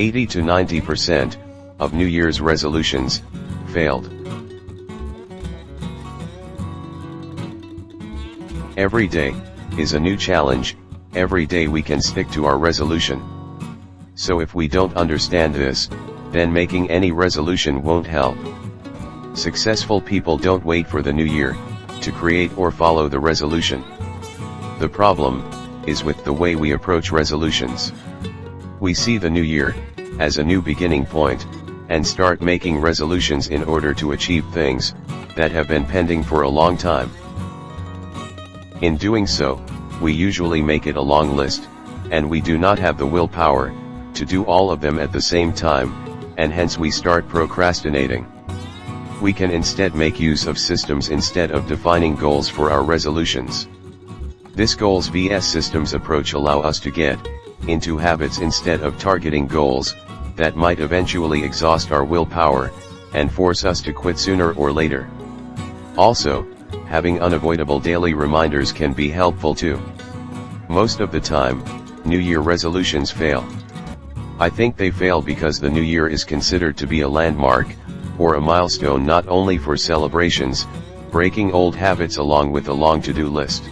80 to 90% of New Year's resolutions failed. Every day is a new challenge, every day we can stick to our resolution. So if we don't understand this, then making any resolution won't help. Successful people don't wait for the new year, to create or follow the resolution. The problem, is with the way we approach resolutions. We see the new year, as a new beginning point, and start making resolutions in order to achieve things, that have been pending for a long time. In doing so, we usually make it a long list, and we do not have the willpower, to do all of them at the same time, and hence we start procrastinating. We can instead make use of systems instead of defining goals for our resolutions. This goals vs systems approach allow us to get into habits instead of targeting goals that might eventually exhaust our willpower and force us to quit sooner or later. Also, having unavoidable daily reminders can be helpful too. Most of the time, New Year resolutions fail. I think they fail because the New Year is considered to be a landmark, or a milestone not only for celebrations, breaking old habits along with a long to-do list.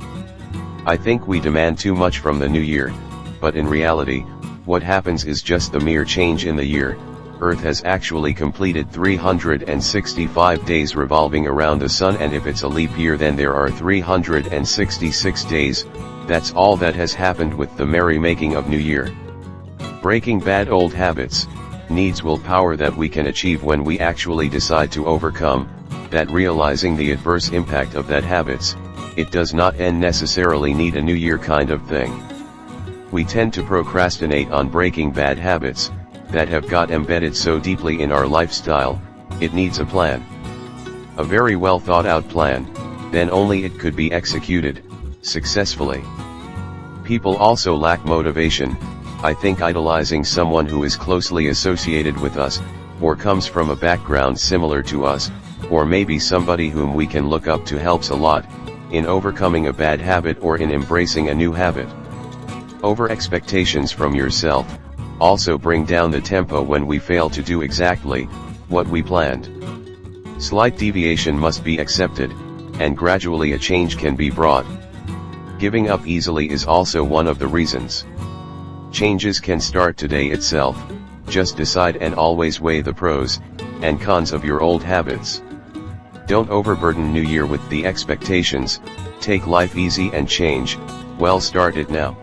I think we demand too much from the new year, but in reality, what happens is just the mere change in the year, Earth has actually completed 365 days revolving around the Sun and if it's a leap year then there are 366 days, that's all that has happened with the merry-making of New Year. Breaking bad old habits, needs willpower that we can achieve when we actually decide to overcome, that realizing the adverse impact of that habits, it does not end necessarily need a new year kind of thing. We tend to procrastinate on breaking bad habits, that have got embedded so deeply in our lifestyle, it needs a plan. A very well thought out plan, then only it could be executed, successfully. People also lack motivation, I think idolizing someone who is closely associated with us, or comes from a background similar to us, or maybe somebody whom we can look up to helps a lot, in overcoming a bad habit or in embracing a new habit. Over expectations from yourself, also bring down the tempo when we fail to do exactly, what we planned. Slight deviation must be accepted, and gradually a change can be brought. Giving up easily is also one of the reasons. Changes can start today itself, just decide and always weigh the pros, and cons of your old habits. Don't overburden New Year with the expectations, take life easy and change, well start it now.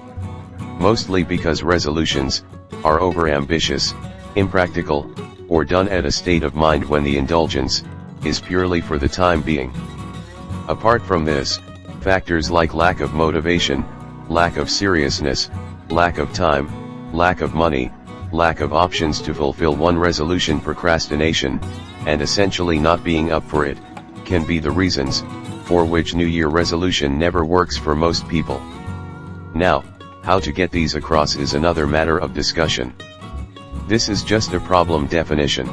Mostly because resolutions, are overambitious, impractical, or done at a state of mind when the indulgence, is purely for the time being. Apart from this, factors like lack of motivation, lack of seriousness, lack of time, lack of money, lack of options to fulfill one resolution procrastination, and essentially not being up for it, can be the reasons, for which New Year resolution never works for most people. Now, how to get these across is another matter of discussion. This is just a problem definition.